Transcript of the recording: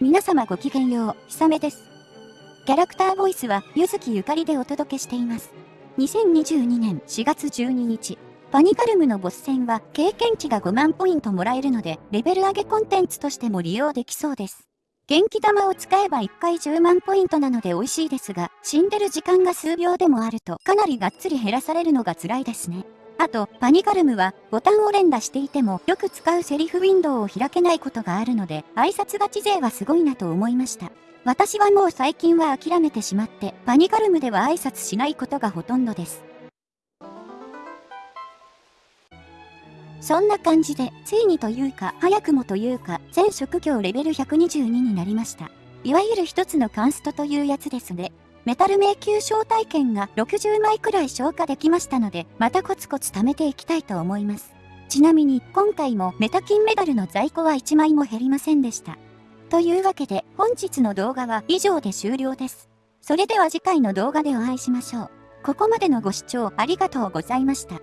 皆様ごきげんよう、ひさめです。キャラクターボイスは、ゆずきゆかりでお届けしています。2022年4月12日、パニカルムのボス戦は経験値が5万ポイントもらえるので、レベル上げコンテンツとしても利用できそうです。元気玉を使えば1回10万ポイントなので美味しいですが、死んでる時間が数秒でもあるとかなりがっつり減らされるのが辛いですね。あと、パニカルムは、ボタンを連打していても、よく使うセリフウィンドウを開けないことがあるので、挨拶勝ち勢はすごいなと思いました。私はもう最近は諦めてしまって、パニカルムでは挨拶しないことがほとんどです。そんな感じで、ついにというか、早くもというか、全職業レベル122になりました。いわゆる一つのカンストというやつですね。メタル迷宮招待券が60枚くらい消化できましたので、またコツコツ貯めていきたいと思います。ちなみに、今回もメタ金メダルの在庫は1枚も減りませんでした。というわけで、本日の動画は以上で終了です。それでは次回の動画でお会いしましょう。ここまでのご視聴ありがとうございました。